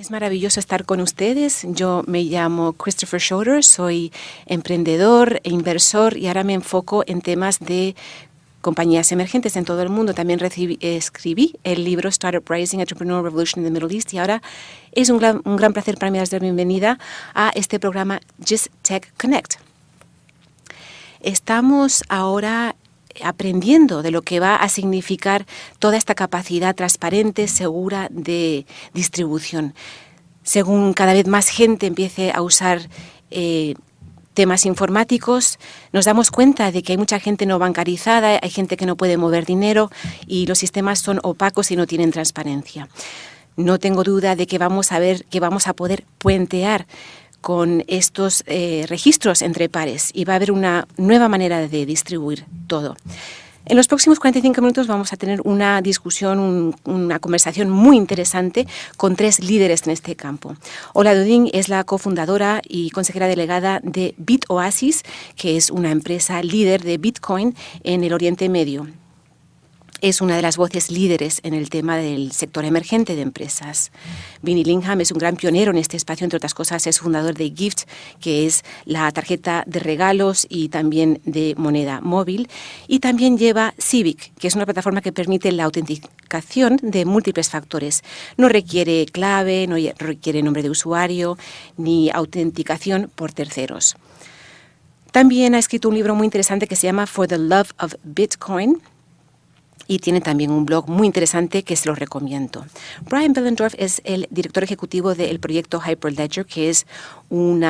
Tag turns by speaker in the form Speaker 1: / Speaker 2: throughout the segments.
Speaker 1: Es maravilloso estar con ustedes. Yo me llamo Christopher Schroeder, soy emprendedor e inversor y ahora me enfoco en temas de compañías emergentes en todo el mundo. También escribí el libro Startup Rising, Entrepreneur Revolution in the Middle East y ahora es un gran, un gran placer para mí dar la bienvenida a este programa Just Tech Connect. Estamos ahora aprendiendo de lo que va a significar toda esta capacidad transparente, segura de distribución. Según cada vez más gente empiece a usar eh, temas informáticos, nos damos cuenta de que hay mucha gente no bancarizada, hay gente que no puede mover dinero y los sistemas son opacos y no tienen transparencia. No tengo duda de que vamos a ver que vamos a poder puentear con estos eh, registros entre pares y va a haber una nueva manera de distribuir todo. En los próximos 45 minutos vamos a tener una discusión, una conversación muy interesante con tres líderes en este campo. Ola Dudin es la cofundadora y consejera delegada de BitOasis, que es una empresa líder de Bitcoin en el Oriente Medio es una de las voces líderes en el tema del sector emergente de empresas. Vinnie Lingham es un gran pionero en este espacio, entre otras cosas es fundador de Gift, que es la tarjeta de regalos y también de moneda móvil, y también lleva Civic, que es una plataforma que permite la autenticación de múltiples factores. No requiere clave, no requiere nombre de usuario, ni autenticación por terceros. También ha escrito un libro muy interesante que se llama For the Love of Bitcoin, y tiene también un blog muy interesante que se lo recomiendo. Brian Bellendorf es el director ejecutivo del proyecto Hyperledger, que es un,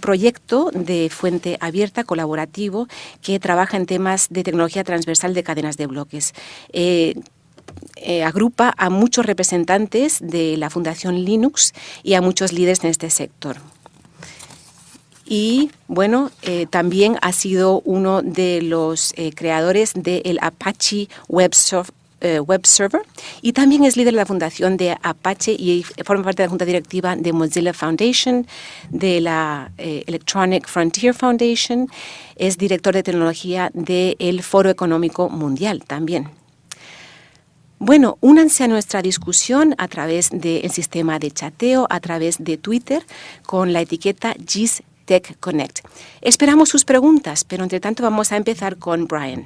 Speaker 1: proyecto de fuente abierta, colaborativo, que trabaja en temas de tecnología transversal de cadenas de bloques. Eh, eh, agrupa a muchos representantes de la Fundación Linux y a muchos líderes en este sector y bueno, eh, también ha sido uno de los eh, creadores del Apache Web, eh, Web, Server y también es líder de la fundación de Apache y forma parte de la junta directiva de Mozilla Foundation, de la Electronic Frontier Foundation, es director de tecnología del Foro Económico Mundial también. Bueno, únanse a nuestra discusión a través del sistema de chateo, a través de Twitter, con la etiqueta GIS Tech Connect. Esperamos sus preguntas, pero entre tanto vamos a empezar con Brian.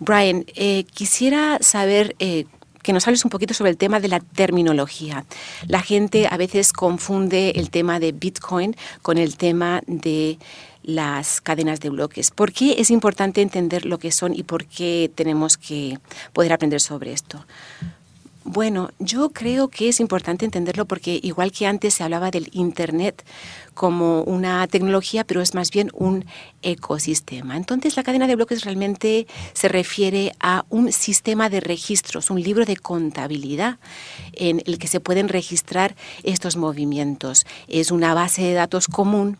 Speaker 1: Brian, eh, quisiera saber eh, que nos hables un poquito sobre el tema de la terminología. La gente a veces confunde el tema de Bitcoin con el tema de las cadenas de bloques. ¿Por qué es importante entender lo que son y por qué tenemos que poder aprender sobre esto? Bueno, yo creo que es importante entenderlo porque igual que antes se hablaba del Internet como una tecnología, pero es más bien un ecosistema. Entonces la cadena de bloques realmente se refiere a un sistema de registros, un libro de contabilidad en el que se pueden registrar estos movimientos. Es una base de datos común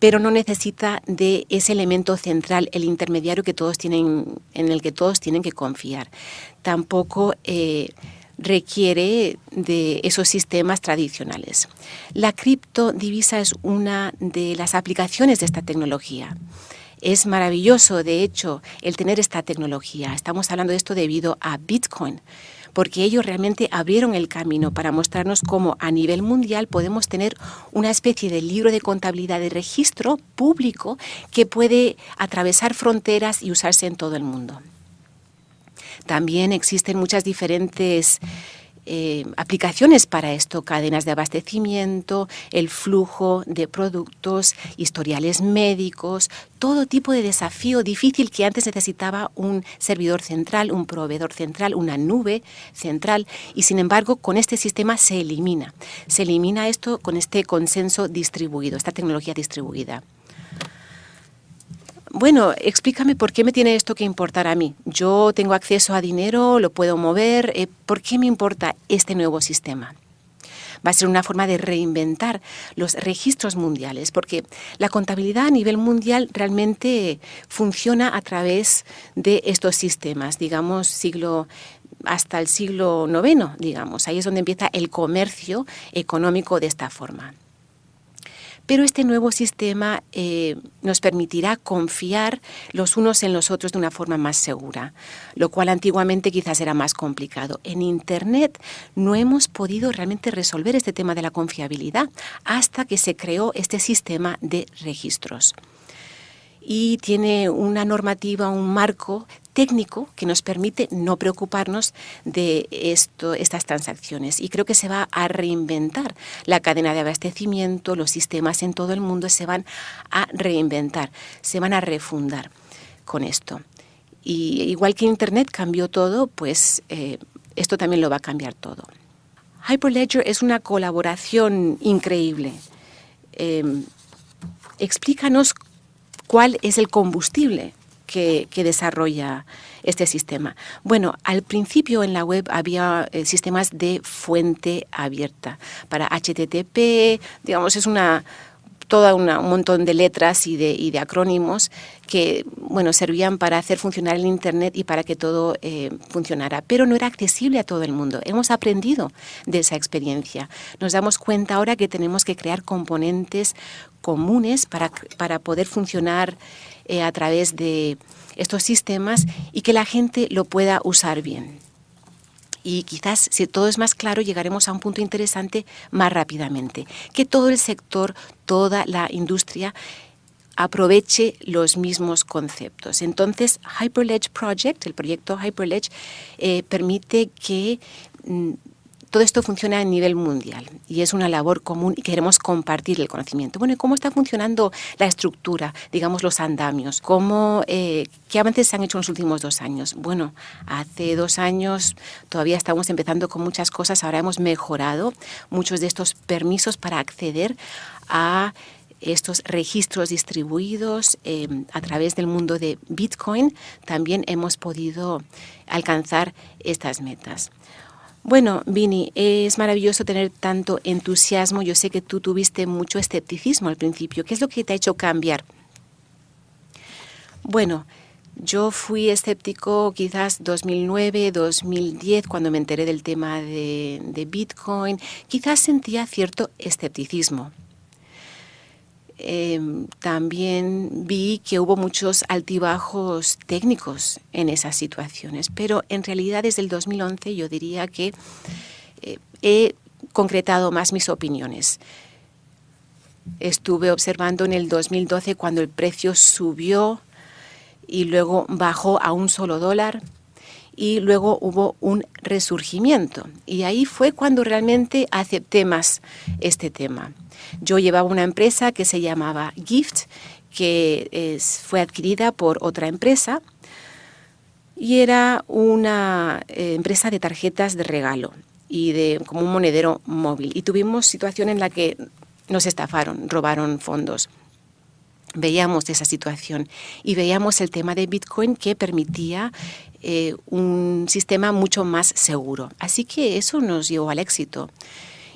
Speaker 1: pero no necesita de ese elemento central, el intermediario que todos tienen, en el que todos tienen que confiar. Tampoco eh, requiere de esos sistemas tradicionales. La criptodivisa es una de las aplicaciones de esta tecnología. Es maravilloso, de hecho, el tener esta tecnología. Estamos hablando de esto debido a Bitcoin, porque ellos realmente abrieron el camino para mostrarnos cómo a nivel mundial podemos tener una especie de libro de contabilidad de registro público que puede atravesar fronteras y usarse en todo el mundo. También existen muchas diferentes eh, aplicaciones para esto, cadenas de abastecimiento, el flujo de productos, historiales médicos, todo tipo de desafío difícil que antes necesitaba un servidor central, un proveedor central, una nube central y sin embargo con este sistema se elimina. Se elimina esto con este consenso distribuido, esta tecnología distribuida bueno, explícame por qué me tiene esto que importar a mí. Yo tengo acceso a dinero, lo puedo mover, eh, ¿por qué me importa este nuevo sistema? va a ser una forma de reinventar los registros mundiales, porque la contabilidad a nivel mundial realmente funciona a través de estos sistemas, digamos, siglo hasta el siglo IX, digamos. Ahí es donde empieza el comercio económico de esta forma. Pero este nuevo sistema eh, nos permitirá confiar los unos en los otros de una forma más segura, lo cual antiguamente quizás era más complicado. En Internet no hemos podido realmente resolver este tema de la confiabilidad hasta que se creó este sistema de registros y tiene una normativa, un marco técnico que nos permite no preocuparnos de esto, estas transacciones. Y creo que se va a reinventar la cadena de abastecimiento, los sistemas en todo el mundo se van a reinventar, se van a refundar con esto. Y igual que Internet cambió todo, pues eh, esto también lo va a cambiar todo. Hyperledger es una colaboración increíble. Em, explícanos cuál es el combustible que, desarrolla este sistema. Bueno, al principio en la web había eh, sistemas de fuente abierta para HTTP, digamos, es una todo un montón de letras y de, de, acrónimos que bueno, servían para hacer funcionar el Internet y para que todo eh, funcionara, pero no era accesible a todo el mundo. Hemos aprendido de esa experiencia. Nos damos cuenta ahora que tenemos que crear componentes comunes para, para poder funcionar eh, a través de estos sistemas y que la gente lo pueda usar bien. Y quizás, si todo es más claro, llegaremos a un punto interesante más rápidamente. Que todo el sector, toda la industria aproveche los mismos conceptos. Entonces, Hyperledge Project, el proyecto Hyperledge, eh, permite que mm, todo esto funciona a nivel mundial y es una labor común y queremos compartir el conocimiento. Bueno, ¿cómo está funcionando la estructura, digamos los andamios? ¿Cómo, eh, ¿Qué avances se han hecho en los últimos dos años? Bueno, hace dos años todavía estamos empezando con muchas cosas, ahora hemos mejorado muchos de estos permisos para acceder a estos registros distribuidos eh, a través del mundo de Bitcoin, también hemos podido alcanzar estas metas. Bueno, Vini, es maravilloso tener tanto entusiasmo. Yo sé que tú tuviste mucho escepticismo al principio. ¿Qué es lo que te ha hecho cambiar? Bueno, yo fui escéptico quizás 2009, 2010, cuando me enteré del tema de, de Bitcoin. Quizás sentía cierto escepticismo. Em, también vi que hubo muchos altibajos técnicos en esas situaciones, pero en realidad desde el 2011 yo diría que eh, he concretado más mis opiniones. Estuve observando en el 2012 cuando el precio subió y luego bajó a un solo dólar y luego hubo un resurgimiento. Y ahí fue cuando realmente acepté más este tema. Yo llevaba una empresa que se llamaba Gift, que fue adquirida por otra empresa y era una eh, empresa de tarjetas de regalo y de como un monedero móvil. Y tuvimos situación en la que nos estafaron, robaron fondos. Veíamos esa situación y veíamos el tema de Bitcoin que permitía eh, un sistema mucho más seguro. Así que eso nos llevó al éxito.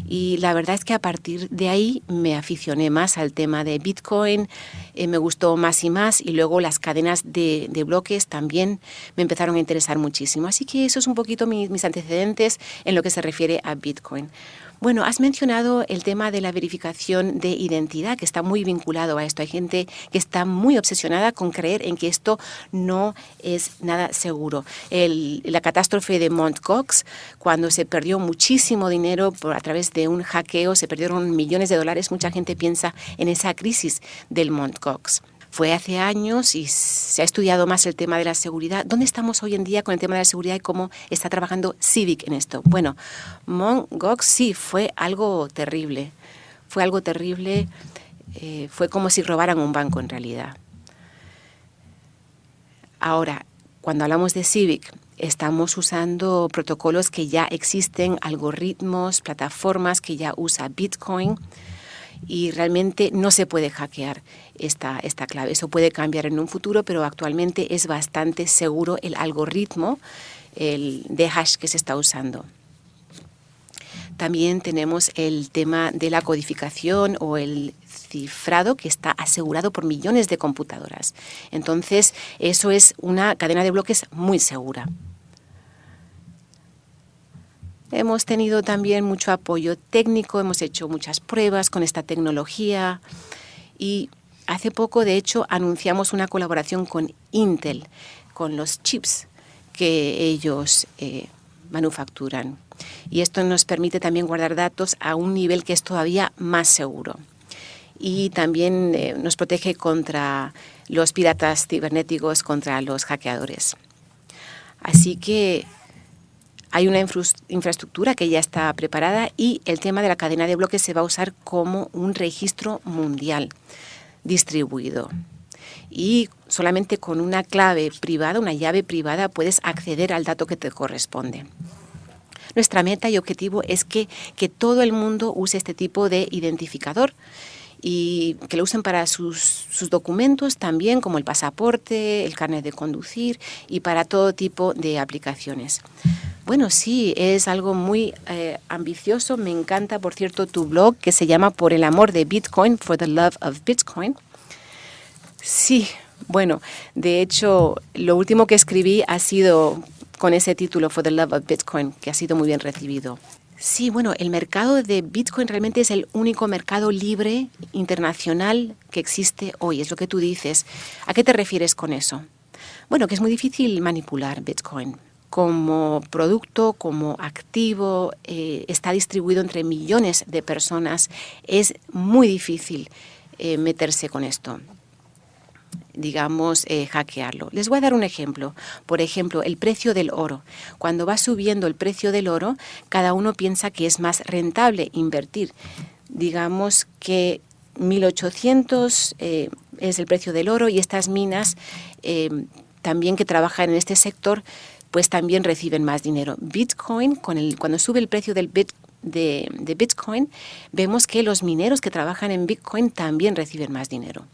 Speaker 1: Y la verdad es que a partir de ahí me aficioné más al tema de Bitcoin, eh, me gustó más y más y luego las cadenas de, de, bloques también me empezaron a interesar muchísimo. Así que eso es un poquito mis antecedentes en lo que se refiere a Bitcoin. Bueno, has mencionado el tema de la verificación de identidad, que está muy vinculado a esto. Hay gente que está muy obsesionada con creer en que esto no es nada seguro. la catástrofe de Mt. Gox, cuando se perdió muchísimo dinero por, a través de un hackeo, se perdieron millones de dólares, mucha gente piensa en esa crisis del Mt. Fue hace años y se ha estudiado más el tema de la seguridad. ¿Dónde estamos hoy en día con el tema de la seguridad y cómo está trabajando Civic en esto? Bueno, Mongox sí fue algo terrible. Fue algo terrible. Eh, fue como si robaran un banco en realidad. Ahora, cuando hablamos de Civic, estamos usando protocolos que ya existen, algoritmos, plataformas que ya usa Bitcoin y realmente no se puede hackear esta, esta clave. Eso puede cambiar en un futuro, pero actualmente es bastante seguro el algoritmo el de hash que se está usando. También tenemos el tema de la codificación o el cifrado que está asegurado por millones de computadoras. Entonces, eso es una cadena de bloques muy segura. Hemos tenido también mucho apoyo técnico, hemos hecho muchas pruebas con esta tecnología y hace poco, de hecho, anunciamos una colaboración con Intel, con los chips que ellos eh, manufacturan. Y esto nos permite también guardar datos a un nivel que es todavía más seguro. Y también eh, nos protege contra los piratas cibernéticos, contra los hackeadores. Así que hay una infraestructura que ya está preparada y el tema de la cadena de bloques se va a usar como un registro mundial distribuido. Y solamente con una clave privada, una llave privada, puedes acceder al dato que te corresponde. Nuestra meta y objetivo es que, que todo el mundo use este tipo de identificador y que lo usen para sus, documentos también, como el pasaporte, el carnet de conducir y para todo tipo de aplicaciones. Bueno, sí, es algo muy eh, ambicioso. Me encanta, por cierto, tu blog que se llama Por el amor de Bitcoin, For the Love of Bitcoin. Sí, bueno, de hecho, lo último que escribí ha sido con ese título, For the Love of Bitcoin, que ha sido muy bien recibido. Sí, bueno, el mercado de Bitcoin realmente es el único mercado libre internacional que existe hoy, es lo que tú dices. ¿A qué te refieres con eso? Bueno, que es muy difícil manipular Bitcoin. Como producto, como activo, eh, está distribuido entre millones de personas. Es muy difícil eh, meterse con esto digamos, eh, hackearlo. Les voy a dar un ejemplo. Por ejemplo, el precio del oro. Cuando va subiendo el precio del oro, cada uno piensa que es más rentable invertir. Digamos que 1.800 eh, es el precio del oro y estas minas también que trabajan en este sector pues también reciben más dinero. Bitcoin, cuando sube el precio de Bitcoin, vemos que los mineros que trabajan en Bitcoin también reciben más dinero.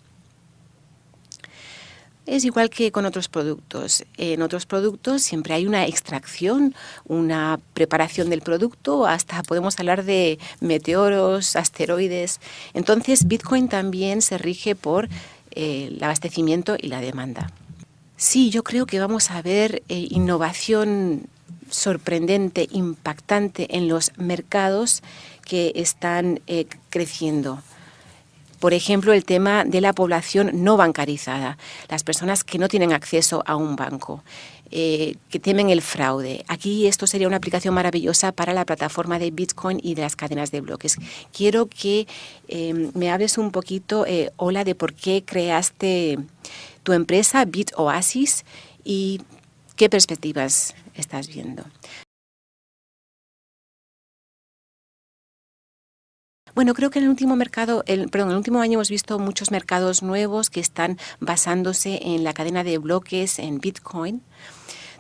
Speaker 1: Es igual que con otros productos. En otros productos siempre hay una extracción, una preparación del producto, hasta podemos hablar de meteoros, asteroides. Entonces Bitcoin también se rige por eh, el abastecimiento y la demanda. Sí, yo creo que vamos a ver eh, innovación sorprendente, impactante en los mercados que están eh, creciendo. Por ejemplo, el tema de la población no bancarizada, las personas que no tienen acceso a un banco. Eh, que temen el fraude. Aquí esto sería una aplicación maravillosa para la plataforma de Bitcoin y de las cadenas de bloques. Quiero que me hables un poquito, Hola, de por qué creaste tu empresa BitOasis y qué perspectivas estás viendo. Bueno, creo que en el último mercado, el, perdón, en el último año hemos visto muchos mercados nuevos que están basándose en la cadena de bloques, en Bitcoin.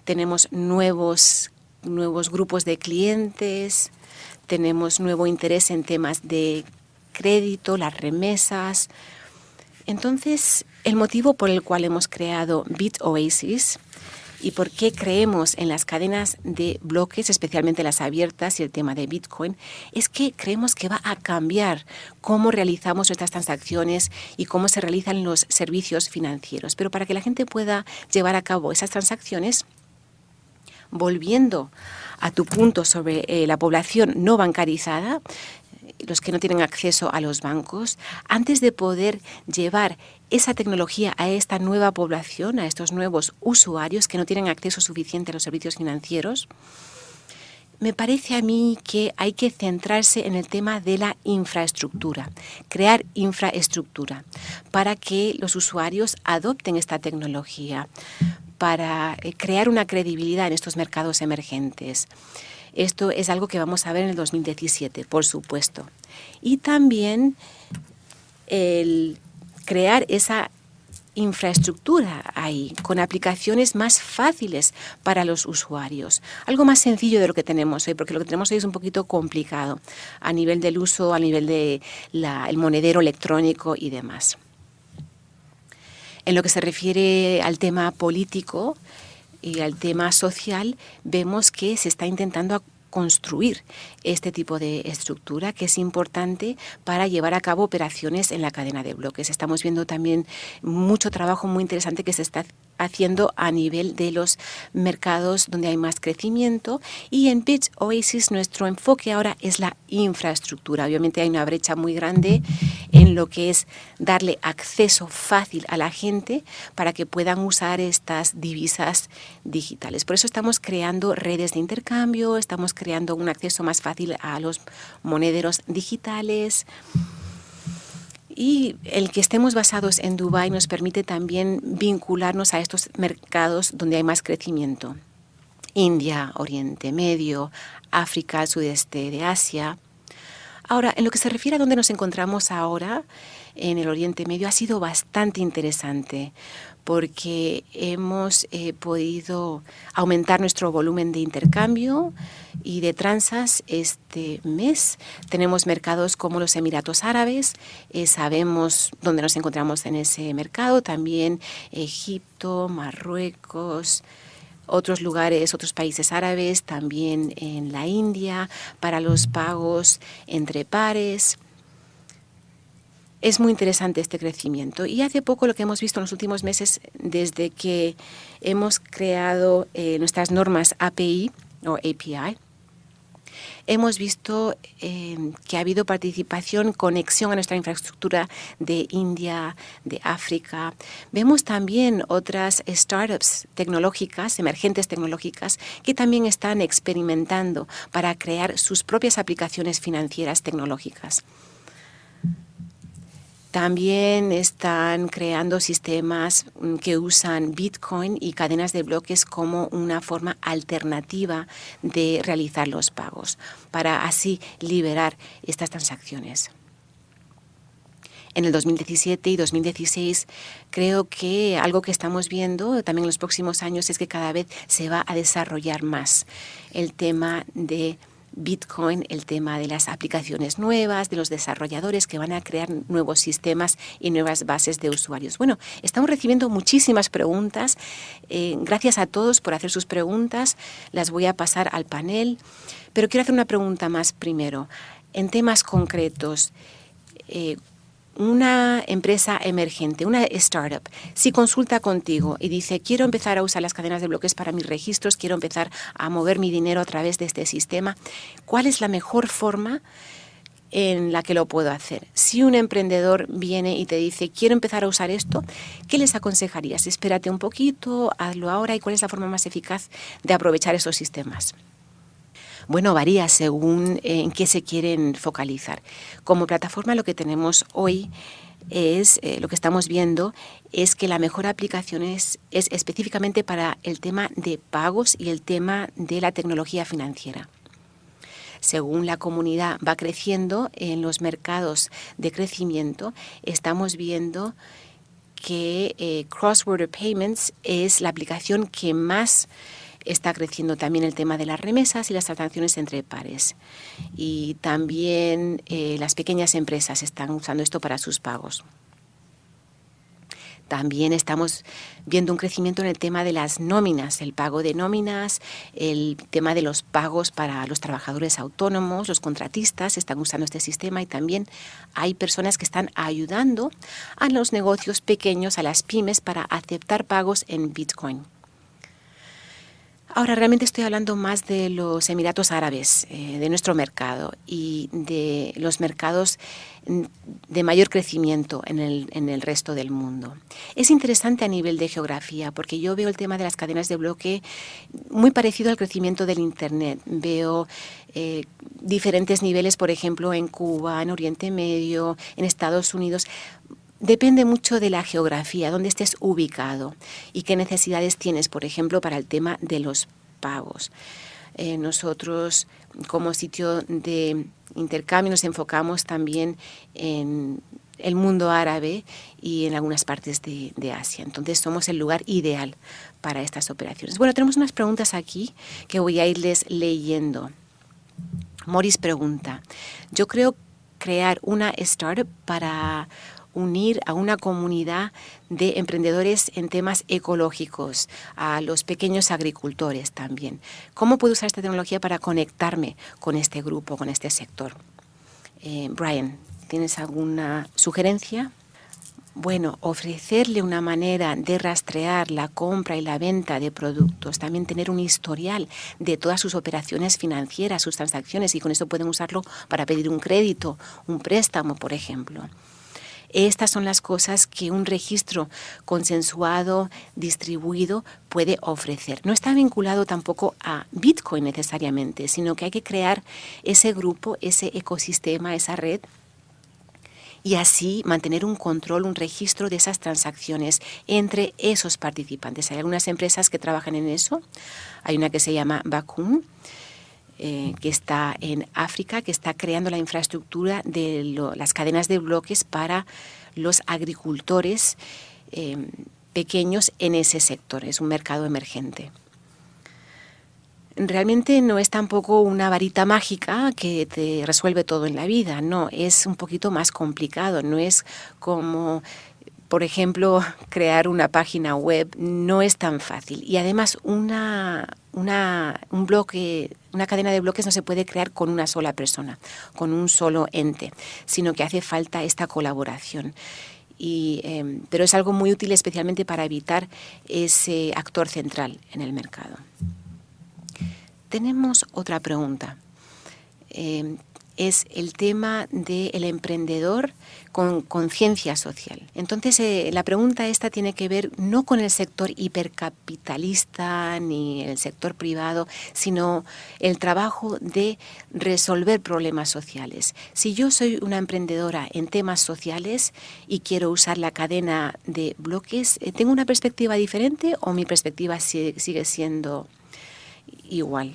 Speaker 1: Tenemos nuevos, nuevos grupos de clientes, tenemos nuevo interés en temas de crédito, las remesas. Entonces, el motivo por el cual hemos creado BitOasis y por qué creemos en las cadenas de bloques, especialmente las abiertas y el tema de Bitcoin, es que creemos que va a cambiar cómo realizamos nuestras transacciones y cómo se realizan los servicios financieros. Pero para que la gente pueda llevar a cabo esas transacciones, volviendo a tu punto sobre eh, la población no bancarizada, los que no tienen acceso a los bancos, antes de poder llevar esa tecnología a esta nueva población, a estos nuevos usuarios que no tienen acceso suficiente a los servicios financieros, me parece a mí que hay que centrarse en el tema de la infraestructura, crear infraestructura para que los usuarios adopten esta tecnología, para eh, crear una credibilidad en estos mercados emergentes. Esto es algo que vamos a ver en el 2017, por supuesto. Y también el crear esa infraestructura ahí, con aplicaciones más fáciles para los usuarios. Algo más sencillo de lo que tenemos hoy, porque lo que tenemos hoy es un poquito complicado a nivel del uso, a nivel del el monedero electrónico y demás. En lo que se refiere al tema político, y al tema social, vemos que se está intentando construir este tipo de estructura que es importante para llevar a cabo operaciones en la cadena de bloques. Estamos viendo también mucho trabajo muy interesante que se está haciendo a nivel de los mercados donde hay más crecimiento y en Bits Oasis nuestro enfoque ahora es la infraestructura. Obviamente hay una brecha muy grande en lo que es darle acceso fácil a la gente para que puedan usar estas divisas digitales. Por eso estamos creando redes de intercambio, estamos creando un acceso más fácil a los monederos digitales. Y el que estemos basados en Dubái nos permite también vincularnos a estos mercados donde hay más crecimiento. India, Oriente Medio, África, sudeste de Asia. Ahora, en lo que se refiere a dónde nos encontramos ahora, en el Oriente Medio, ha sido bastante interesante porque hemos eh, podido aumentar nuestro volumen de intercambio y de transas este mes. Tenemos mercados como los Emiratos Árabes, eh, sabemos dónde nos encontramos en ese mercado, también Egipto, Marruecos, otros lugares, otros países árabes, también en la India, para los pagos entre pares. Es muy interesante este crecimiento y hace poco lo que hemos visto en los últimos meses desde que hemos creado eh, nuestras normas API o API, hemos visto eh, que ha habido participación, conexión a nuestra infraestructura de India, de África. Vemos también otras startups tecnológicas, emergentes tecnológicas, que también están experimentando para crear sus propias aplicaciones financieras tecnológicas. También están creando sistemas mm, que usan Bitcoin y cadenas de bloques como una forma alternativa de realizar los pagos, para así liberar estas transacciones. En el 2017 y 2016 creo que algo que estamos viendo también en los próximos años es que cada vez se va a desarrollar más el tema de Bitcoin, el tema de las aplicaciones nuevas, de los desarrolladores que van a crear nuevos sistemas y nuevas bases de usuarios. Bueno, estamos recibiendo muchísimas preguntas. Eh, gracias a todos por hacer sus preguntas. Las voy a pasar al panel. Pero quiero hacer una pregunta más primero. En temas concretos, eh, una empresa emergente, una startup, si consulta contigo y dice, quiero empezar a usar las cadenas de bloques para mis registros, quiero empezar a mover mi dinero a través de este sistema, ¿cuál es la mejor forma en la que lo puedo hacer? Si un emprendedor viene y te dice, quiero empezar a usar esto, ¿qué les aconsejarías? Espérate un poquito, hazlo ahora y cuál es la forma más eficaz de aprovechar esos sistemas. Bueno, varía según eh, en qué se quieren focalizar. Como plataforma lo que tenemos hoy es, eh, lo que estamos viendo, es que la mejor aplicación es, es específicamente para el tema de pagos y el tema de la tecnología financiera según la comunidad va creciendo en los mercados de crecimiento, estamos viendo que eh, Cross Border Payments es la aplicación que más está creciendo también el tema de las remesas y las transacciones entre pares. Y también eh, las pequeñas empresas están usando esto para sus pagos. También estamos viendo un crecimiento en el tema de las nóminas, el pago de nóminas, el tema de los pagos para los trabajadores autónomos, los contratistas están usando este sistema y también hay personas que están ayudando a los negocios pequeños, a las pymes, para aceptar pagos en Bitcoin. Ahora realmente estoy hablando más de los Emiratos Árabes, eh, de nuestro mercado y de los mercados mm, de mayor crecimiento en el, resto del mundo. Es interesante a nivel de geografía porque yo veo el tema de las cadenas de bloque muy parecido al crecimiento del Internet. Veo eh, diferentes niveles, por ejemplo, en Cuba, en Oriente Medio, en Estados Unidos, Depende mucho de la geografía, dónde estés ubicado y qué necesidades tienes, por ejemplo, para el tema de los pagos. Eh, nosotros, como sitio de intercambio, nos enfocamos también en el mundo árabe y en algunas partes de, de, Asia. Entonces somos el lugar ideal para estas operaciones. Bueno, tenemos unas preguntas aquí que voy a irles leyendo. Morris pregunta, yo creo crear una startup para unir a una comunidad de emprendedores en temas ecológicos, a los pequeños agricultores también. ¿Cómo puedo usar esta tecnología para conectarme con este grupo, con este sector? Eh, Brian, ¿tienes alguna sugerencia? Bueno, ofrecerle una manera de rastrear la compra y la venta de productos, también tener un historial de todas sus operaciones financieras, sus transacciones, y con eso pueden usarlo para pedir un crédito, un préstamo, por ejemplo. Estas son las cosas que un registro consensuado, distribuido, puede ofrecer. No está vinculado tampoco a Bitcoin necesariamente, sino que hay que crear ese grupo, ese ecosistema, esa red y así mantener un control, un registro de esas transacciones entre esos participantes. Hay algunas empresas que trabajan en eso. Hay una que se llama Bakun, eh, que está en África, que está creando la infraestructura de las cadenas de bloques para los agricultores eh, pequeños en ese sector. Es un mercado emergente realmente no es tampoco una varita mágica que te resuelve todo en la vida, no, es un poquito más complicado, no es como por ejemplo, crear una página web no es tan fácil. Y además, una, una, un bloque, una cadena de bloques no se puede crear con una sola persona, con un solo ente, sino que hace falta esta colaboración. Y, em, pero es algo muy útil especialmente para evitar ese actor central en el mercado. Tenemos otra pregunta. Eh, es el tema del emprendedor con conciencia social. Entonces, eh, la pregunta esta tiene que ver no con el sector hipercapitalista ni el sector privado, sino el trabajo de resolver problemas sociales. Si yo soy una emprendedora en temas sociales y quiero usar la cadena de bloques, eh, ¿tengo una perspectiva diferente o mi perspectiva sigue siendo igual?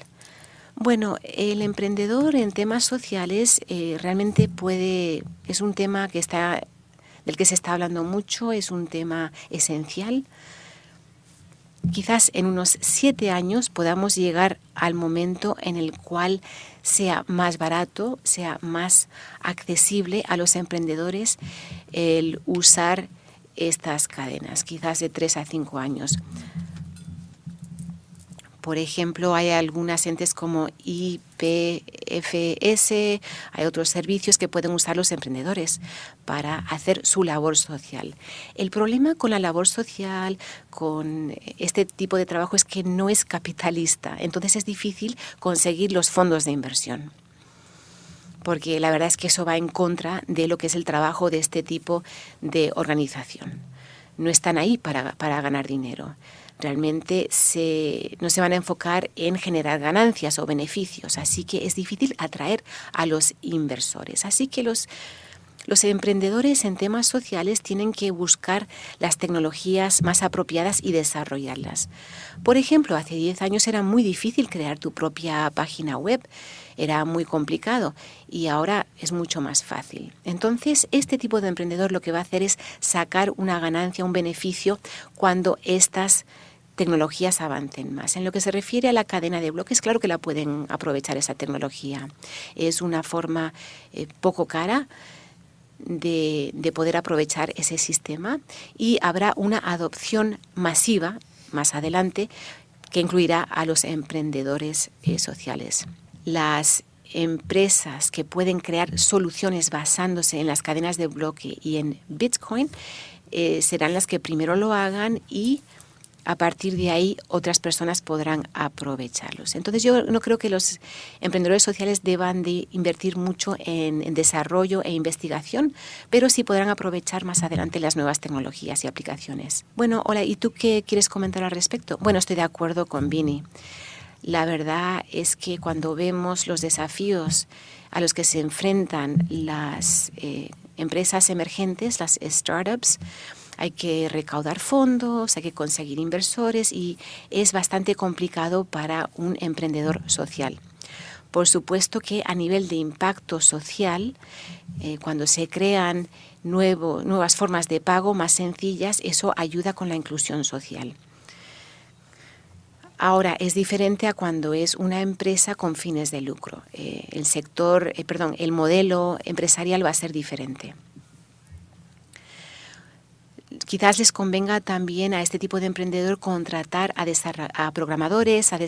Speaker 1: Bueno, el emprendedor en temas sociales eh, realmente puede, es un tema que está, del que se está hablando mucho, es un tema esencial. Quizás en unos siete años podamos llegar al momento en el cual sea más barato, sea más accesible a los emprendedores el usar estas cadenas, quizás de tres a cinco años. Por ejemplo, hay algunas entes como IPFS, hay otros servicios que pueden usar los emprendedores para hacer su labor social. El problema con la labor social, con este tipo de trabajo, es que no es capitalista, entonces es difícil conseguir los fondos de inversión porque la verdad es que eso va en contra de lo que es el trabajo de este tipo de organización. No están ahí para, para ganar dinero realmente no se van a enfocar en generar ganancias o beneficios, así que es difícil atraer a los inversores. Así que los, los emprendedores en temas sociales tienen que buscar las tecnologías más apropiadas y desarrollarlas. Por ejemplo, hace 10 años era muy difícil crear tu propia página web, era muy complicado y ahora es mucho más fácil. Entonces, este tipo de emprendedor lo que va a hacer es sacar una ganancia, un beneficio cuando estas tecnologías avancen más. En lo que se refiere a la cadena de bloques, claro que la pueden aprovechar esa tecnología. Es una forma eh, poco cara de, poder aprovechar ese sistema y habrá una adopción masiva más adelante que incluirá a los emprendedores eh, sociales. Las empresas que pueden crear soluciones basándose en las cadenas de bloque y en Bitcoin eh, serán las que primero lo hagan y a partir de ahí otras personas podrán aprovecharlos. Entonces yo no creo que los emprendedores sociales deban de invertir mucho en, desarrollo e investigación, pero sí podrán aprovechar más adelante las nuevas tecnologías y aplicaciones. Bueno, hola, ¿y tú qué quieres comentar al respecto? Bueno, estoy de acuerdo con Vini. La verdad es que cuando vemos los desafíos a los que se enfrentan las eh, empresas emergentes, las startups, hay que recaudar fondos, hay que conseguir inversores y es bastante complicado para un emprendedor social. Por supuesto que a nivel de impacto social, eh, cuando se crean nuevas formas de pago más sencillas, eso ayuda con la inclusión social. Ahora, es diferente a cuando es una empresa con fines de lucro. Eh, el sector, eh, perdón, el modelo empresarial va a ser diferente. Quizás les convenga también a este tipo de emprendedor contratar a, programadores, a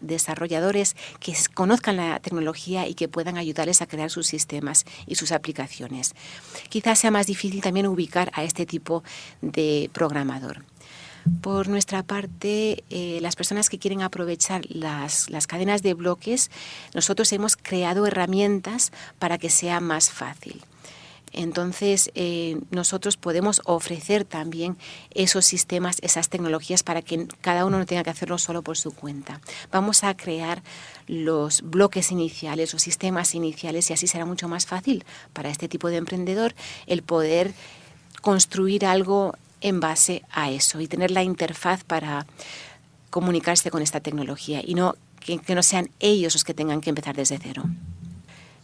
Speaker 1: desarrolladores que conozcan la tecnología y que puedan ayudarles a crear sus sistemas y sus aplicaciones. Quizás sea más difícil también ubicar a este tipo de programador. Por nuestra parte, eh, las personas que quieren aprovechar las, cadenas de bloques, nosotros hemos creado herramientas para que sea más fácil. Entonces, eh, nosotros podemos ofrecer también esos sistemas, esas tecnologías para que cada uno no tenga que hacerlo solo por su cuenta. Vamos a crear los bloques iniciales, los sistemas iniciales y así será mucho más fácil para este tipo de emprendedor el poder construir algo en base a eso y tener la interfaz para comunicarse con esta tecnología y no que, no sean ellos los que tengan que empezar desde cero.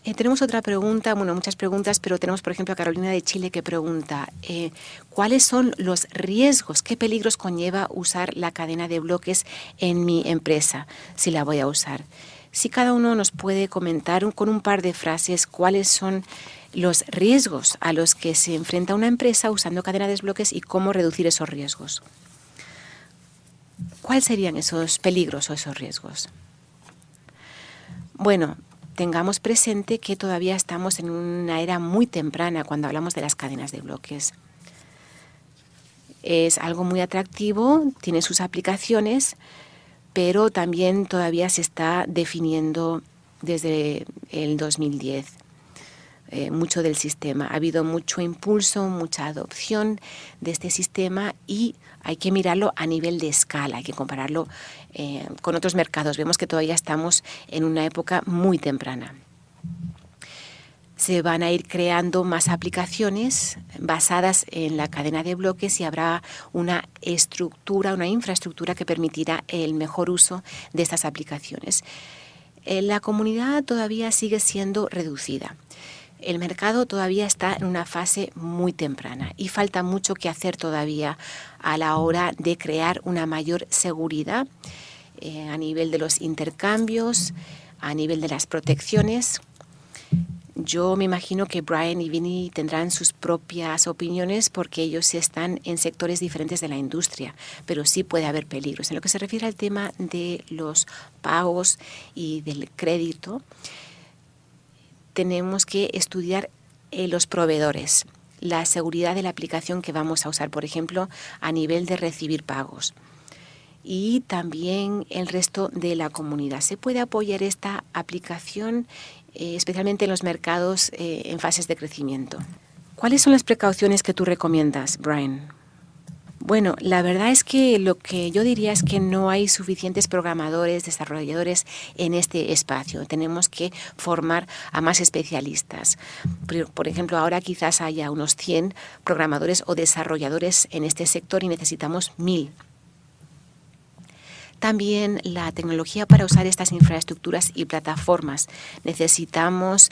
Speaker 1: Eh, tenemos otra pregunta, bueno, muchas preguntas, pero tenemos, por ejemplo, a Carolina de Chile que pregunta, eh, ¿cuáles son los riesgos, qué peligros conlleva usar la cadena de bloques en mi empresa, si la voy a usar? Si cada uno nos puede comentar con un par de frases cuáles son los riesgos a los que se enfrenta una empresa usando cadena de bloques y cómo reducir esos riesgos. ¿Cuáles serían esos peligros o esos riesgos? Bueno, tengamos presente que todavía estamos en una era muy temprana cuando hablamos de las cadenas de bloques. Es algo muy atractivo, tiene sus aplicaciones, pero también todavía se está definiendo desde el 2010. Eh, mucho del sistema. Ha habido mucho impulso, mucha adopción de este sistema y hay que mirarlo a nivel de escala, hay que compararlo eh, con otros mercados. Vemos que todavía estamos en una época muy temprana. Se van a ir creando más aplicaciones basadas en la cadena de bloques y habrá una estructura, una infraestructura que permitirá el mejor uso de estas aplicaciones. Eh, la comunidad todavía sigue siendo reducida. El mercado todavía está en una fase muy temprana y falta mucho que hacer todavía a la hora de crear una mayor seguridad eh, a nivel de los intercambios, a nivel de las protecciones. Yo me imagino que Brian y Vinny tendrán sus propias opiniones porque ellos están en sectores diferentes de la industria, pero sí puede haber peligros. En lo que se refiere al tema de los pagos y del crédito, tenemos que estudiar eh, los proveedores, la seguridad de la aplicación que vamos a usar, por ejemplo, a nivel de recibir pagos. Y también el resto de la comunidad. Se puede apoyar esta aplicación eh, especialmente en los mercados eh, en fases de crecimiento. ¿Cuáles son las precauciones que tú recomiendas, Brian? Bueno, la verdad es que lo que yo diría es que no hay suficientes programadores, desarrolladores en este espacio. Tenemos que formar a más especialistas. Por ejemplo, ahora quizás haya unos 100 programadores o desarrolladores en este sector y necesitamos 1000. También la tecnología para usar estas infraestructuras y plataformas. Necesitamos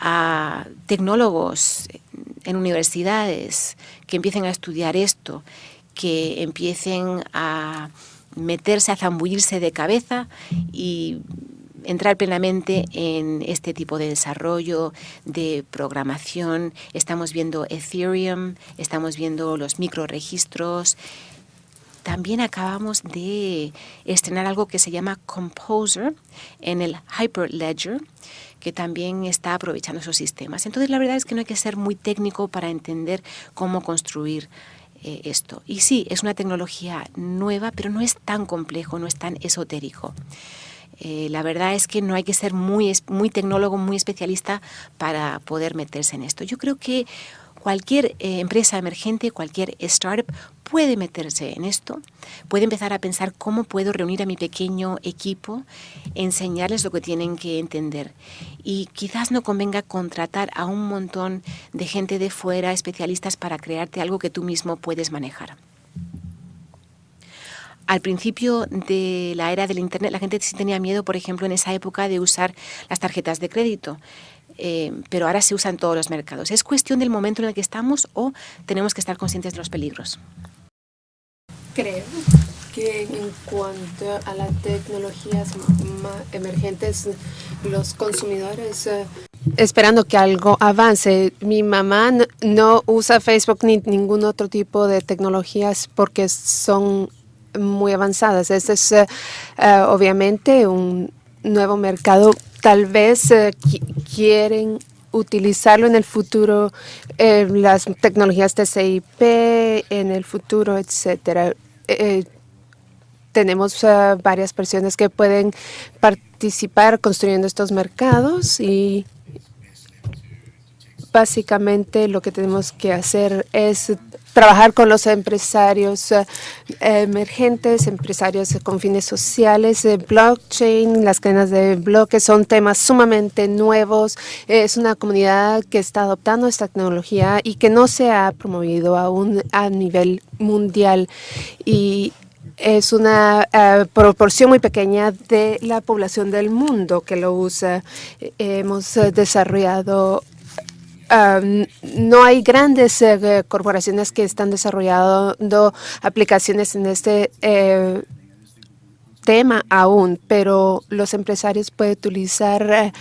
Speaker 1: a tecnólogos en universidades que empiecen a estudiar esto, que empiecen a meterse, a zambullirse de cabeza y entrar plenamente en este tipo de desarrollo, de programación. Estamos viendo Ethereum, estamos viendo los microregistros. También acabamos de estrenar algo que se llama Composer en el Hyperledger, que también está aprovechando esos sistemas. Entonces, la verdad es que no hay que ser muy técnico para entender cómo construir eh, esto. Y sí, es una tecnología nueva, pero no es tan complejo, no es tan esotérico. Eh, la verdad es que no hay que ser muy, muy tecnólogo, muy especialista para poder meterse en esto. Yo creo que cualquier eh, empresa emergente, cualquier startup puede meterse en esto, puede empezar a pensar cómo puedo reunir a mi pequeño equipo, enseñarles lo que tienen que entender. Y quizás no convenga contratar a un montón de gente de fuera, especialistas, para crearte algo que tú mismo puedes manejar. Al principio de la era del Internet, la gente sí tenía miedo, por ejemplo, en esa época de usar las tarjetas de crédito. Eh, pero ahora se usa en todos los mercados. ¿Es cuestión del momento en el que estamos o tenemos que estar conscientes de los peligros?
Speaker 2: Creo que en cuanto a las tecnologías emergentes, los consumidores eh, esperando que algo avance. Mi mamá no, usa Facebook ni ningún otro tipo de tecnologías porque son muy avanzadas. Este es eh, obviamente un nuevo mercado. Tal vez eh, quieren utilizarlo en el futuro, las tecnologías TCP en el futuro, etcétera. tenemos varias personas que pueden participar construyendo estos mercados y básicamente lo que tenemos que hacer es trabajar con los empresarios eh, emergentes, empresarios con fines sociales, blockchain, las cadenas de bloques son temas sumamente nuevos. Es una comunidad que está adoptando esta tecnología y que no se ha promovido aún a nivel mundial. Y es una eh, proporción muy pequeña de la población del mundo que lo usa. Hemos eh, no hay grandes eh, corporaciones que están desarrollando aplicaciones en este eh, tema aún, pero los empresarios pueden utilizar eh,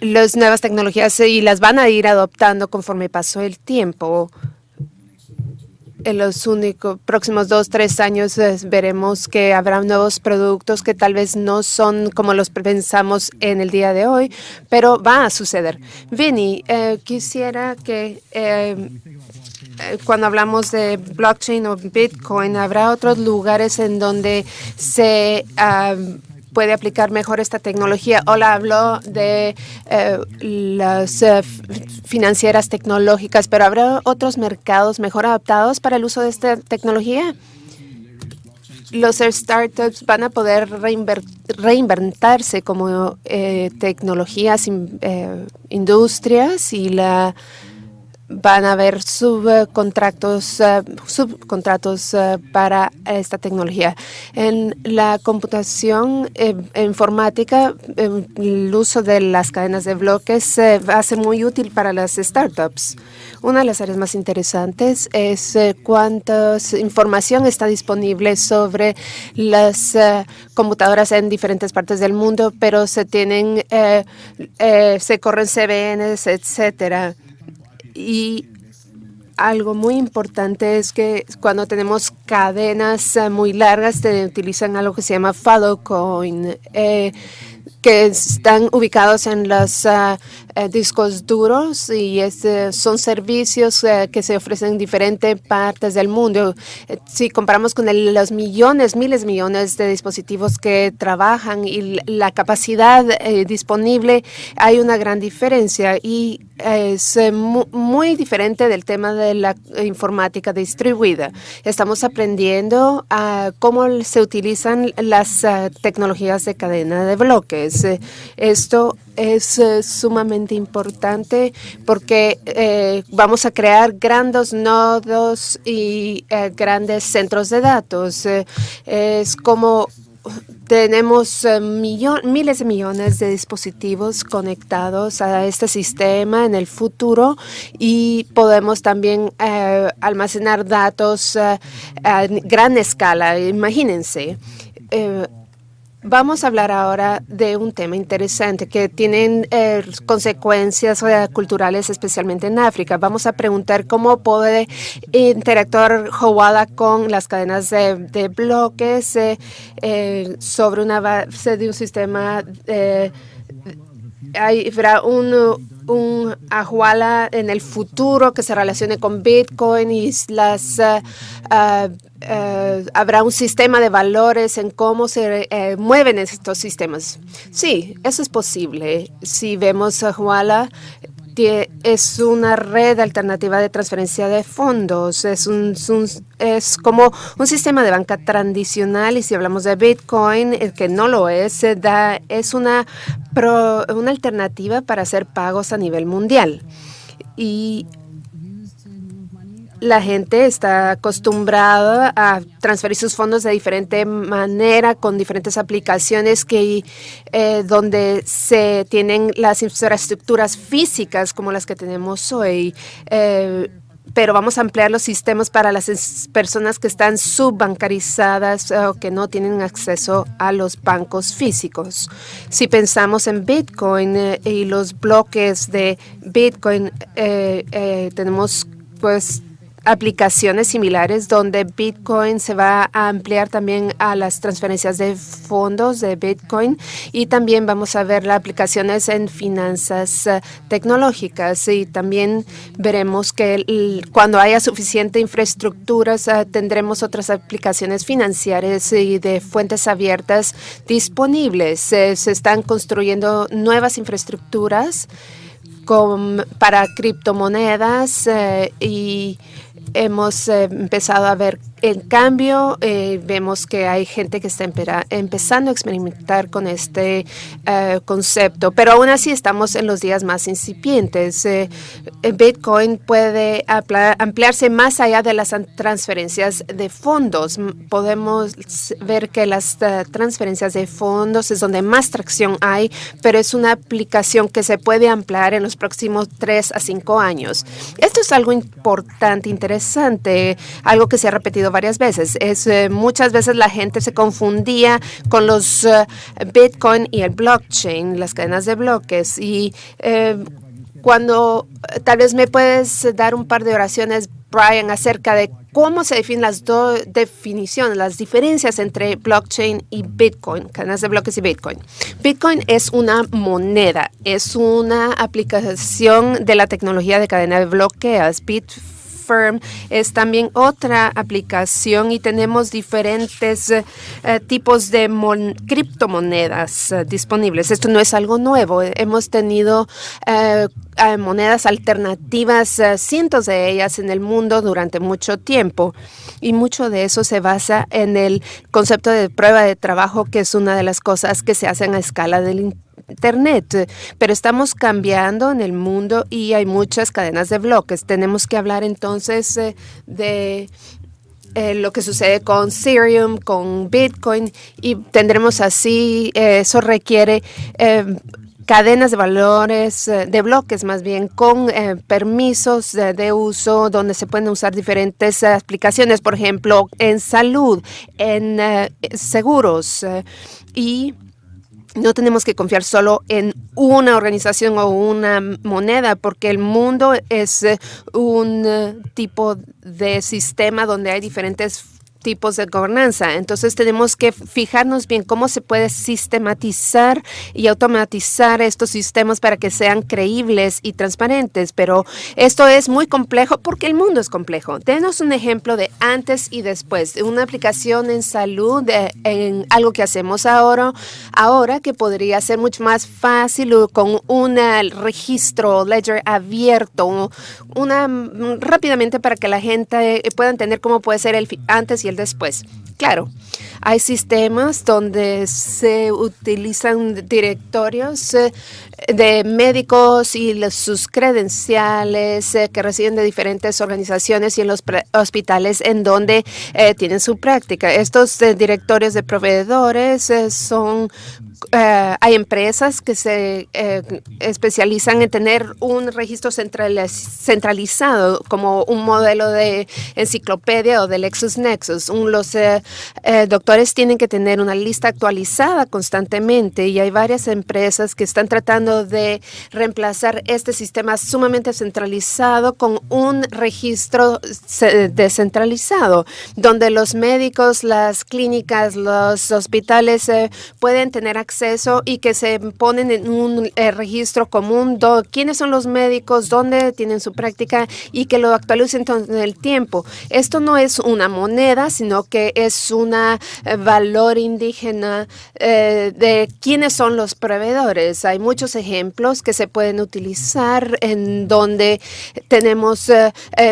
Speaker 2: las nuevas tecnologías y las van a ir adoptando conforme pasó el tiempo en los únicos próximos dos, tres años eh, veremos que habrá nuevos productos que tal vez no son como los pensamos en el día de hoy, pero va a suceder. Vinny, eh, quisiera que eh, cuando hablamos de blockchain o Bitcoin, ¿habrá otros lugares en donde se ah, puede aplicar mejor esta tecnología. Hola, hablo de eh, las eh, financieras tecnológicas, pero ¿habrá otros mercados mejor adaptados para el uso de esta tecnología? Los startups van a poder reinventarse como eh, tecnologías, industrias y la van a haber subcontratos, eh, subcontratos eh, para esta tecnología. En la computación eh, informática, el uso de las cadenas de bloques a ser muy útil para las startups. Una de las áreas más interesantes es cuánta información está disponible sobre las computadoras en diferentes partes del mundo, pero se tienen, se corren CBNs, etcétera. Y algo muy importante es que cuando tenemos cadenas eh, muy largas, se utilizan algo que se llama Filecoin. Eh, que están ubicados en los ah, eh, discos duros y son servicios eh, que se ofrecen en diferentes partes del mundo. Eh, si comparamos con los millones, miles de millones de dispositivos que trabajan y la capacidad disponible, hay una gran diferencia y es muy diferente del tema de la informática distribuida. Estamos aprendiendo a cómo se utilizan las tecnologías de cadena de bloques esto es eh, sumamente importante porque eh, vamos a crear grandes nodos y eh, grandes centros de datos. es como tenemos miles de millones de dispositivos conectados a este sistema en el futuro y podemos también almacenar datos a gran escala. Imagínense. Vamos a hablar ahora de un tema interesante que tiene eh, consecuencias eh, culturales, especialmente en África. Vamos a preguntar cómo puede interactuar Howala con las cadenas de, bloques eh, sobre una base de un sistema. habrá un, un en el futuro que se relacione con Bitcoin y las eh, habrá un sistema de valores en cómo se eh, mueven estos sistemas. Sí, eso es posible. Si vemos a Huala, es una red alternativa de transferencia de fondos. Es, un, es como un sistema de banca tradicional y si hablamos de Bitcoin, el que no lo es, da, es una, una alternativa para hacer pagos a nivel mundial. Y la gente está acostumbrada a transferir sus fondos de diferente manera, con diferentes aplicaciones que eh, donde se tienen las infraestructuras físicas como las que tenemos hoy. Eh, pero vamos a ampliar los sistemas para las personas que están subbancarizadas o que no tienen acceso a los bancos físicos. Si pensamos en Bitcoin eh, y los bloques de Bitcoin, tenemos pues aplicaciones similares donde Bitcoin se va a ampliar también a las transferencias de fondos de Bitcoin y también vamos a ver las aplicaciones en finanzas eh, tecnológicas y también veremos que cuando haya suficiente infraestructura eh, tendremos otras aplicaciones financieras y de fuentes abiertas disponibles. se están construyendo nuevas infraestructuras para criptomonedas eh, y hemos eh, empezado a ver en cambio, eh, vemos que hay gente que está empezando a experimentar con este eh, concepto, pero aún así estamos en los días más incipientes. Eh, Bitcoin puede ampliarse más allá de las transferencias de fondos. Podemos ver que las transferencias de fondos es donde más tracción hay, pero es una aplicación que se puede ampliar en los próximos tres a cinco años. Esto es algo importante, interesante, algo que se ha repetido varias veces. Es eh, muchas veces la gente se confundía con los eh, Bitcoin y el blockchain, las cadenas de bloques. Y eh, cuando tal vez me puedes dar un par de oraciones, Brian, acerca de cómo se definen las dos definiciones, las diferencias entre blockchain y Bitcoin, cadenas de bloques y Bitcoin. Bitcoin es una moneda, es una aplicación de la tecnología de cadena de bloqueos. Bitcoin Firm es también otra aplicación y tenemos diferentes eh, tipos de criptomonedas eh, disponibles. Esto no es algo nuevo. Hemos tenido eh, monedas alternativas, cientos de ellas en el mundo durante mucho tiempo. Y mucho de eso se basa en el concepto de prueba de trabajo, que es una de las cosas que se hacen a escala del Internet, pero estamos cambiando en el mundo y hay muchas cadenas de bloques. Tenemos que hablar entonces eh, de eh, lo que sucede con Ethereum, con Bitcoin y tendremos así, eh, eso requiere cadenas de valores, de bloques más bien, con permisos de, uso donde se pueden usar diferentes aplicaciones, por ejemplo, en salud, en seguros y no tenemos que confiar solo en una organización o una moneda, porque el mundo es eh, un eh, tipo de sistema donde hay diferentes tipos de gobernanza. Entonces tenemos que fijarnos bien cómo se puede sistematizar y automatizar estos sistemas para que sean creíbles y transparentes. Pero esto es muy complejo porque el mundo es complejo. Denos un ejemplo de antes y después, de una aplicación en salud, en algo que hacemos ahora, ahora que podría ser mucho más fácil con un registro ledger abierto, una rápidamente para que la gente pueda entender cómo puede ser el antes y el después. Claro, hay sistemas donde se utilizan directorios eh, de médicos y sus credenciales eh, que reciben de diferentes organizaciones y en los hospitales en donde eh, tienen su práctica. Estos directorios de proveedores son hay empresas que se especializan en tener un registro centralizado como un modelo de enciclopedia o de LexisNexis. Los eh, doctores tienen que tener una lista actualizada constantemente y hay varias empresas que están tratando de reemplazar este sistema sumamente centralizado con un registro descentralizado, donde los médicos, las clínicas, los hospitales eh, pueden tener acceso y que se ponen en un eh, registro común, quiénes son los médicos, dónde tienen su práctica y que lo actualicen en el tiempo. Esto no es una moneda, sino que es un eh, valor indígena eh, de quiénes son los proveedores. Hay muchos ejemplos que se pueden utilizar en donde tenemos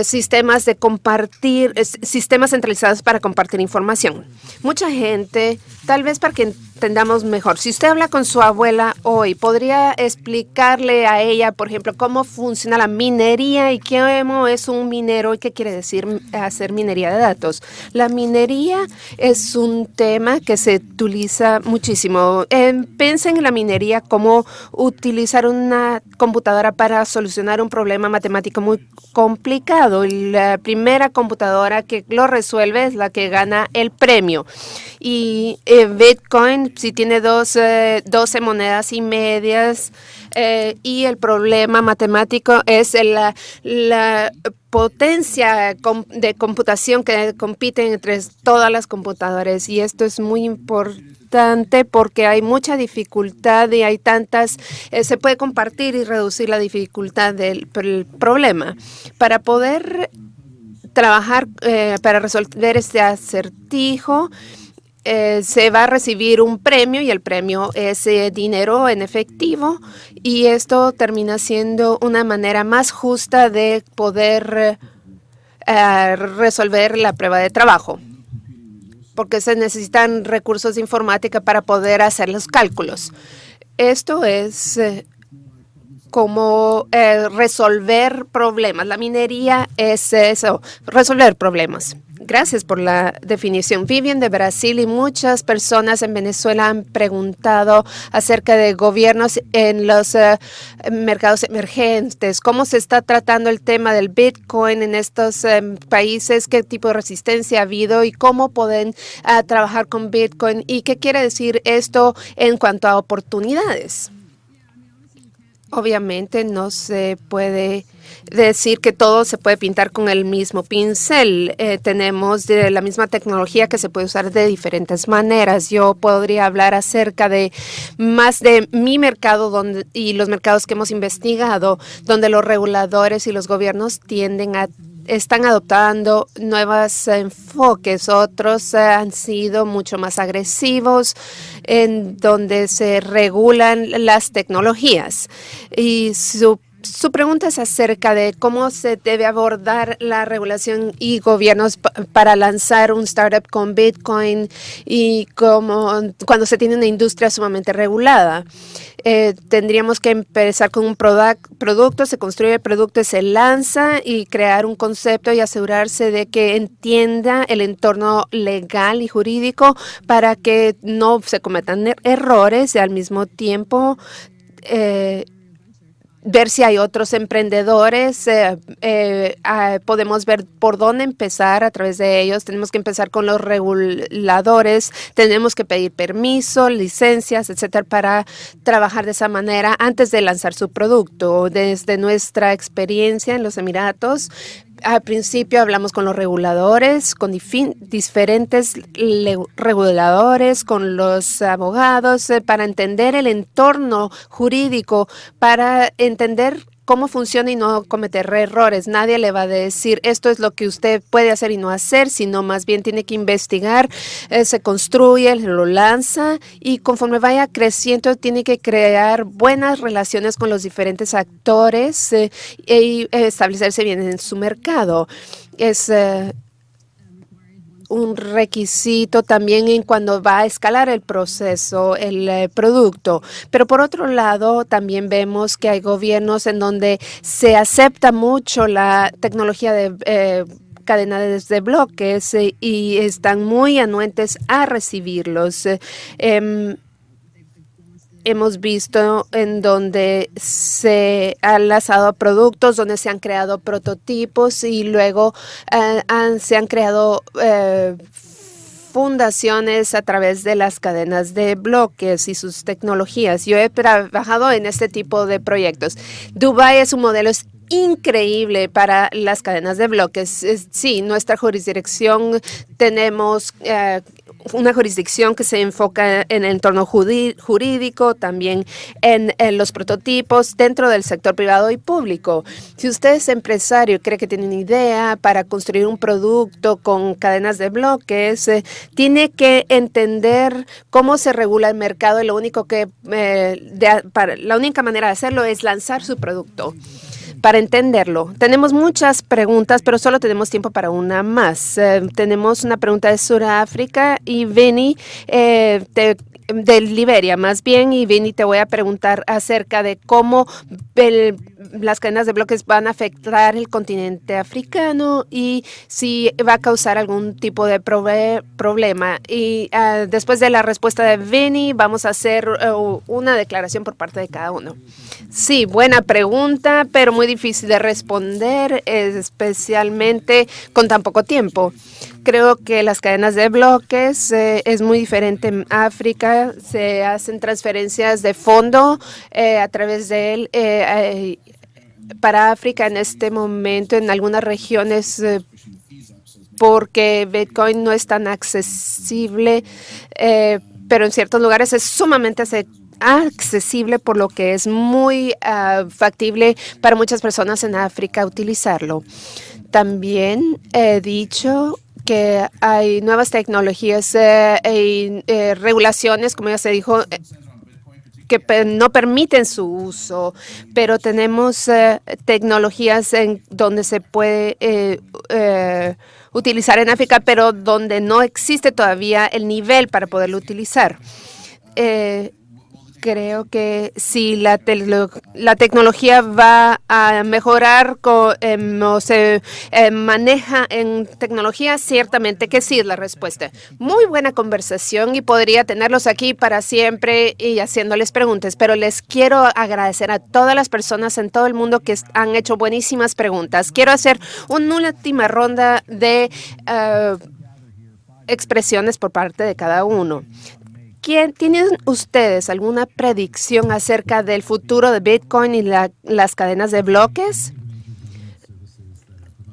Speaker 2: sistemas de compartir, sistemas centralizados para compartir información. Mucha gente, tal vez para que entendamos mejor. Si usted habla con su abuela hoy, ¿podría explicarle a ella, por ejemplo, cómo funciona la minería y qué es un minero y qué quiere decir hacer minería de datos? La minería es un tema que se utiliza muchísimo. Eh, piensen en la minería como utilizar una computadora para solucionar un problema matemático muy complicado. La primera computadora que lo resuelve es la que gana el premio. Y eh, Bitcoin, si tiene dos, 12 eh, monedas y medias, eh, y el problema matemático es la, la potencia de computación que compiten entre todas las computadoras y esto es muy importante porque hay mucha dificultad y hay tantas, se puede compartir y reducir la dificultad del problema. Para poder trabajar, para resolver este acertijo, eh, se va a recibir un premio y el premio es eh, dinero en efectivo y esto termina siendo una manera más justa de poder eh, resolver la prueba de trabajo porque se necesitan recursos de informática para poder hacer los cálculos. Esto es como resolver problemas. La minería es eso, resolver problemas. Gracias por la definición. Vivian de Brasil y muchas personas en Venezuela han preguntado acerca de gobiernos en los eh, mercados emergentes. ¿Cómo se está tratando el tema del Bitcoin en estos eh, países? ¿Qué tipo de resistencia ha habido y cómo pueden ah, trabajar con Bitcoin? ¿Y qué quiere decir esto en cuanto a oportunidades? Obviamente no se puede decir que todo se puede pintar con el mismo pincel. Eh, tenemos de la misma tecnología que se puede usar de diferentes maneras. Yo podría hablar acerca de más de mi mercado y los mercados que hemos investigado, donde los reguladores y los gobiernos tienden a están adoptando nuevos enfoques, otros han sido mucho más agresivos, en donde se regulan las tecnologías. Y su su pregunta es acerca de cómo se debe abordar la regulación y gobiernos para lanzar un startup con Bitcoin y cómo cuando se tiene una industria sumamente regulada. Eh, tendríamos que empezar con un producto, se construye el producto, se lanza y crear un concepto y asegurarse de que entienda el entorno legal y jurídico para que no se cometan er-, errores y al mismo tiempo eh, ver si hay otros emprendedores, eh, eh, ah, podemos ver por dónde empezar a través de ellos, tenemos que empezar con los reguladores, tenemos que pedir permiso, licencias, etcétera, para trabajar de esa manera antes de lanzar su producto. Desde nuestra experiencia en los Emiratos, al principio hablamos con los reguladores, con diferentes reguladores, con los abogados, eh, para entender el entorno jurídico, para entender cómo funciona y no cometer errores. Nadie le va a decir esto es lo que usted puede hacer y no hacer, sino más bien tiene que investigar, eh, se construye, lo lanza y conforme vaya creciendo tiene que crear buenas relaciones con los diferentes actores eh, y establecerse bien en su mercado. Es eh, un requisito también en cuando va a escalar el proceso, el eh, producto. Pero por otro lado, también vemos que hay gobiernos en donde se acepta mucho la tecnología de eh, cadenas de bloques eh, y están muy anuentes a recibirlos. Em, hemos visto en donde se han lanzado productos, donde se han creado prototipos y luego eh, se han creado eh, fundaciones a través de las cadenas de bloques y sus tecnologías. Yo he trabajado en este tipo de proyectos. Dubai es un modelo increíble para las cadenas de bloques. Sí, nuestra jurisdicción tenemos eh, una jurisdicción que se enfoca en el entorno jurídico, también en, los prototipos dentro del sector privado y público. Si usted es empresario y cree que tiene una idea para construir un producto con cadenas de bloques, eh, tiene que entender cómo se regula el mercado y lo único que eh, para, la única manera de hacerlo es lanzar su producto para entenderlo. Tenemos muchas preguntas, pero solo tenemos tiempo para una más. Eh, tenemos una pregunta de Sudáfrica y Benny, eh, de Liberia más bien y Vini te voy a preguntar acerca de cómo las cadenas de bloques van a afectar el continente africano y si va a causar algún tipo de problema. Y ah, después de la respuesta de Vini vamos a hacer uh, una declaración por parte de cada uno. Sí, buena pregunta, pero muy difícil de responder, especialmente con tan poco tiempo. Creo que las cadenas de bloques eh, es muy diferente en África. Se hacen transferencias de fondo eh, a través de él. Eh, para África en este momento, en algunas regiones, porque Bitcoin no es tan accesible, pero en ciertos lugares es sumamente accesible, por lo que es muy ah, factible para muchas personas en África utilizarlo. También he dicho que hay nuevas tecnologías e eh, regulaciones, como ya se dijo, eh, que no permiten su uso, pero tenemos tecnologías en donde se puede utilizar en África, pero donde no existe todavía el nivel para poderlo utilizar creo que si la, la tecnología va a mejorar em, o se em, maneja en tecnología, ciertamente que sí es la respuesta. Muy buena conversación y podría tenerlos aquí para siempre y haciéndoles preguntas, pero les quiero agradecer a todas las personas en todo el mundo que han hecho buenísimas preguntas. Quiero hacer una última ronda de... Eh, expresiones por parte de cada uno. ¿Tienen ustedes alguna predicción acerca del futuro de Bitcoin y las cadenas de bloques?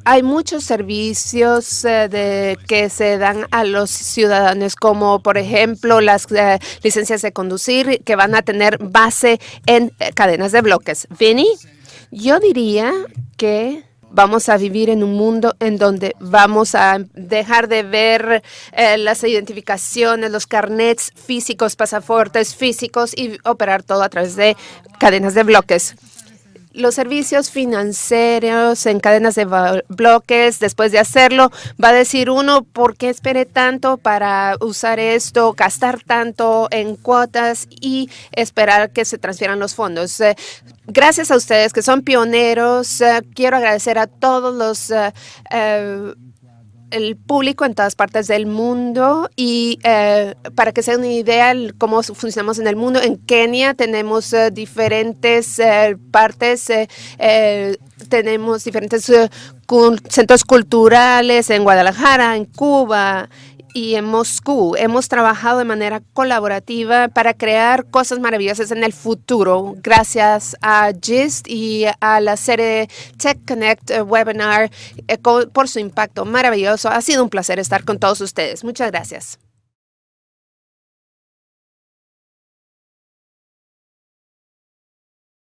Speaker 2: Hay muchos servicios eh, que se dan a los ciudadanos, como por ejemplo las eh, licencias de conducir que van a tener base en eh, cadenas de bloques. Vinny, yo diría que vamos a vivir en un mundo en donde vamos a dejar de ver eh, las identificaciones, los carnets físicos, pasaportes físicos y operar todo a través de cadenas de bloques los servicios financieros en cadenas de bloques, después de hacerlo, va a decir uno, ¿por qué esperé tanto para usar esto, gastar tanto en cuotas y esperar que se transfieran los fondos? Eh, gracias a ustedes que son pioneros, eh, quiero agradecer a todos los... Eh, el público en todas partes del mundo y eh, para que se den una idea de cómo funcionamos en el mundo, en Kenia tenemos eh, diferentes eh, partes, tenemos diferentes centros culturales en Guadalajara, en Cuba y en Moscú. Hemos trabajado de manera colaborativa para crear cosas maravillosas en el futuro, gracias a GIST y a la serie Tech Connect eh, webinar eh, por su impacto maravilloso. Ha sido un placer estar con todos ustedes. Muchas gracias.